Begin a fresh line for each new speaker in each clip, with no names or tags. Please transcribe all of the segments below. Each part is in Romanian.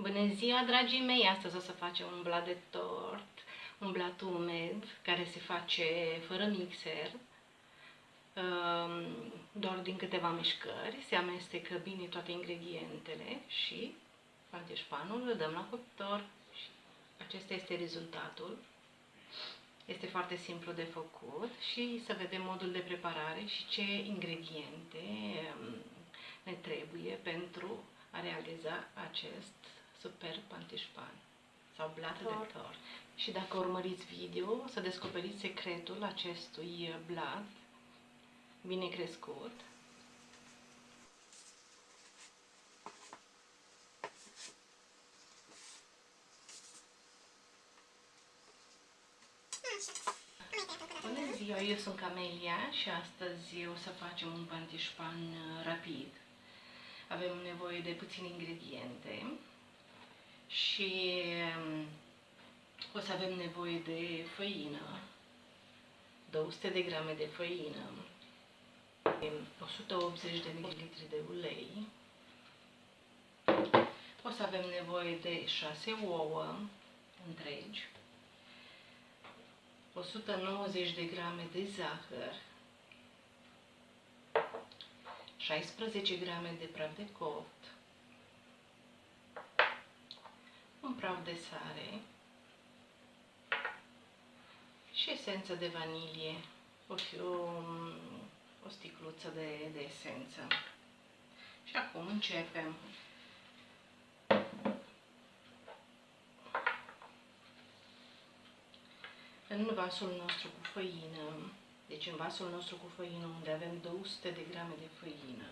Bună ziua, dragii mei! Astăzi o să facem un blat de tort, un blat umed, care se face fără mixer, um, doar din câteva mișcări. Se amestecă bine toate ingredientele și panteșpanul îl dăm la cuptor și acesta este rezultatul. Este foarte simplu de făcut și să vedem modul de preparare și ce ingrediente um, ne trebuie pentru a realiza acest super pantișpan sau blat de tort. Și dacă urmăriți video, o să descoperiți secretul acestui blat bine crescut. Bună ziua, eu sunt Camelia și astăzi o să facem un pantișpan rapid. Avem nevoie de puține ingrediente și um, o să avem nevoie de făină, 200 de grame de făină, 180 de ml de ulei, o să avem nevoie de 6 ouă întregi, 190 de grame de zahăr, 16 grame de praf de copt, un praf de sare și esență de vanilie, o, o, o sticluță de, de esență. Și acum începem. În vasul nostru cu făină, deci în vasul nostru cu făină, unde avem 200 de grame de făină,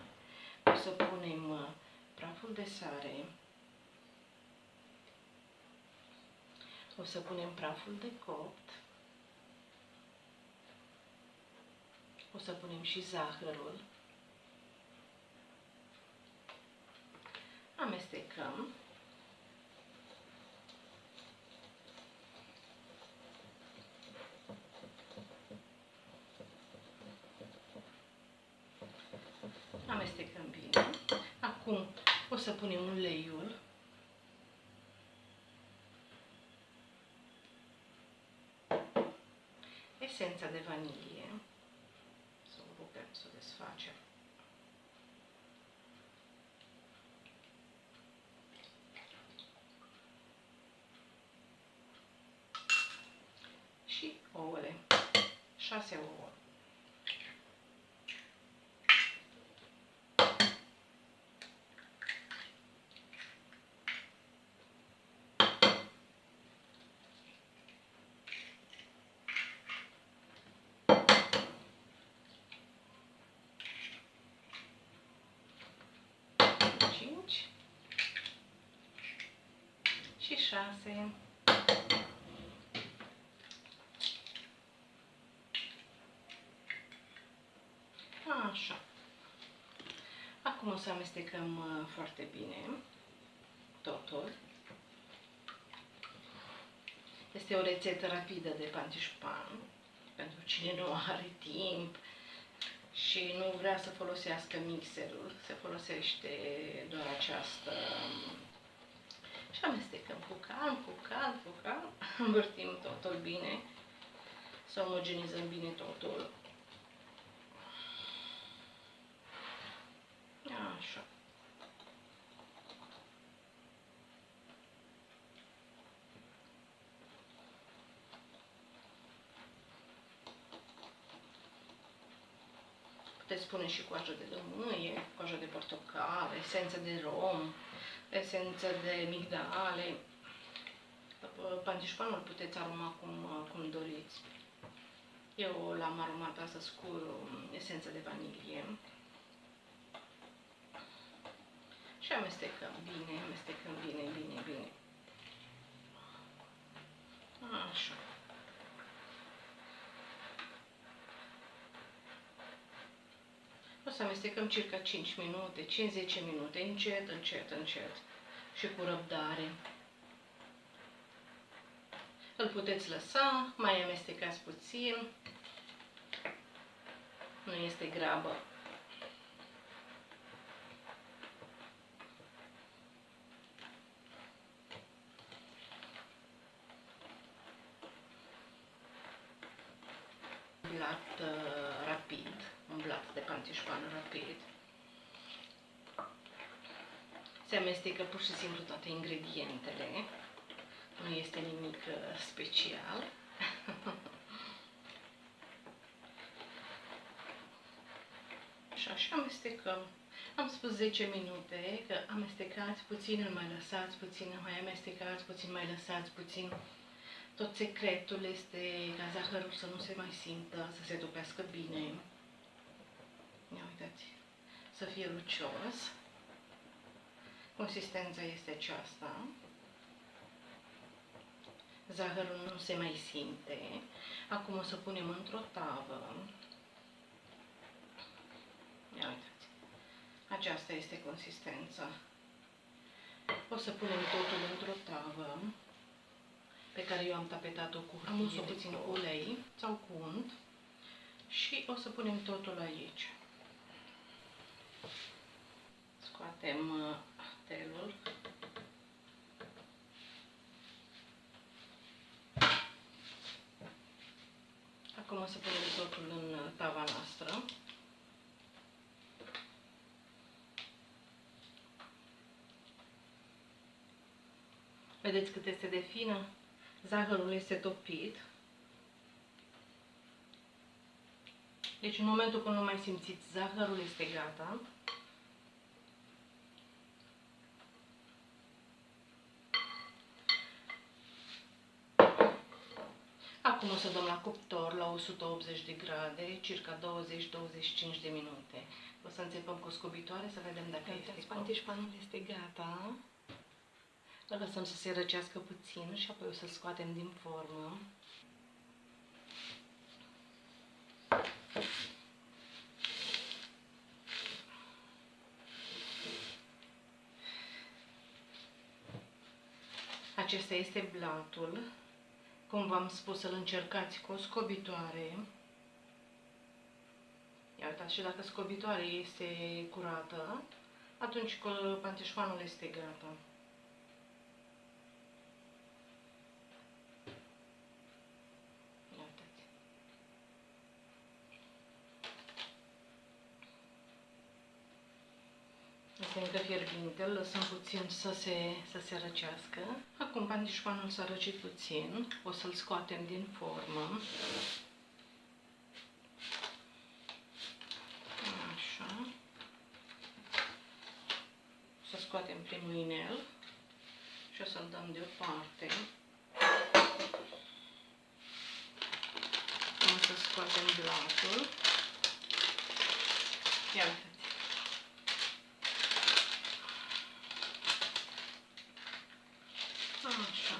o să punem uh, praful de sare, O să punem praful de copt. O să punem și zahărul. Amestecăm. Amestecăm bine. Acum o să punem uleiul. Esența de vanilie. Să o rupem, să o desfacem. Și ouăle. 6 ouă. Și 6. Așa. Acum o să amestecăm uh, foarte bine totul. Este o rețetă rapidă de pantișpan pentru cine nu are timp și nu vrea să folosească mixerul. Se folosește doar această și amestecăm cu calm, cu calm, cu calm, învârtim totul bine, să omogenizăm bine totul. Așa. Puteți pune și coajă de lămâie, coajă de portocale, esență de rom, esență de migdale. Pantișpanul puteți aroma cum, cum doriți. Eu l-am aromat astăzi cu esență de vanilie. Și amestecăm bine, amestecăm bine, bine, bine. Așa. O să amestecăm circa 5 minute, 5-10 minute, încet, încet, încet și cu răbdare. Îl puteți lăsa, mai amestecați puțin, nu este grabă. blat uh, rapid, un blat de pantișpan rapid. Se amestecă pur și simplu toate ingredientele. Nu este nimic uh, special. și așa amestecăm. Am spus 10 minute, că amestecați puțin, îl mai lăsați puțin, îl mai amestecați puțin, mai lăsați puțin. Tot secretul este ca zahărul să nu se mai simtă, să se topească bine. Ia uitați, să fie lucios. Consistența este aceasta. Zahărul nu se mai simte. Acum o să punem într-o tavă. Ia uitați. Aceasta este consistența. O să punem totul într-o tavă pe care eu am tapetat-o cu hârtie, puțin cu ulei sau cu unt și o să punem totul aici. Scoatem uh, telul. Acum o să punem totul în uh, tava noastră. Vedeți cât este de fină? Zahărul este topit. Deci în momentul când nu mai simțiți, zahărul este gata. Acum o să dăm la cuptor la 180 de grade, circa 20-25 de minute. O să înțepăm cu scobitoare să vedem dacă este Pantișpanul este gata. Îl lăsăm să se răcească puțin și apoi o să-l scoatem din formă. Acesta este blatul. Cum v-am spus, să-l încercați cu o scobitoare. Ia uitați, și dacă scobitoarea este curată, atunci pantișoanul este gata. Este încă fierbinte, îl lăsăm puțin să se, să se răcească. Acum pandișpanul s-a răcit puțin, o să-l scoatem din formă. Așa. Să scoatem primul inel și o să-l dăm deoparte. O să scoatem blatul. Ia uite. Așa.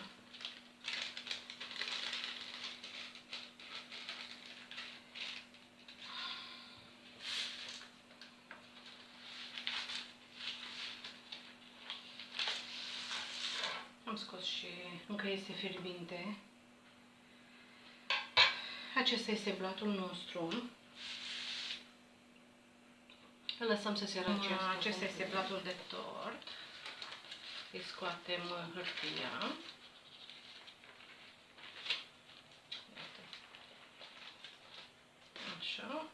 Am scos și încă este fierbinte. Acesta este blatul nostru. Îl lăsăm să se răcească. Acesta este blatul de tort îi scoatem hârtia. Așa.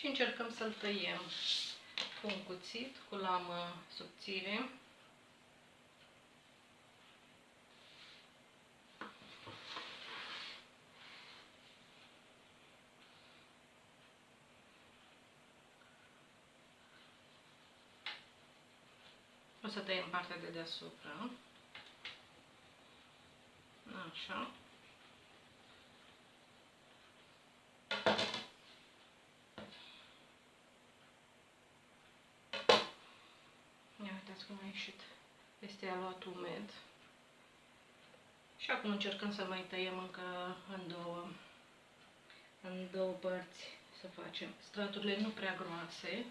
Și încercăm să-l tăiem cu un cuțit, cu lamă subțire. O să tăiem partea de deasupra. Așa. Ia uitați cum a ieșit. Este aluat umed. Și acum încercăm să mai tăiem încă în două, în două părți să facem straturile nu prea groase.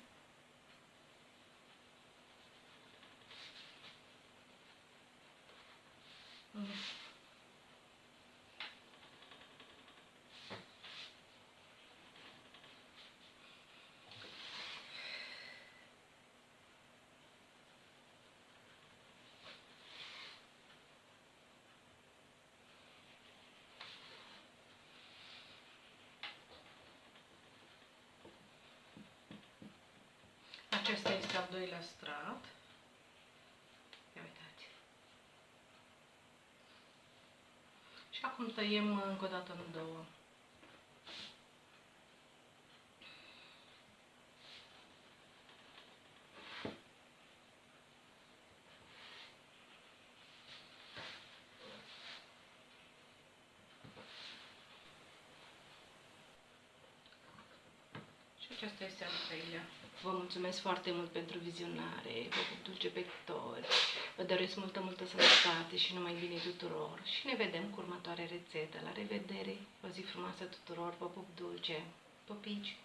Acesta este al doilea strat. Ia uitați. Și acum tăiem încă o dată în două. Și acesta este al treilea. Vă mulțumesc foarte mult pentru vizionare, vă pup dulce pe toți, vă doresc multă, multă sănătate și numai bine tuturor și ne vedem cu următoarea rețetă. La revedere, o zi frumoasă tuturor, vă pup dulce, popici!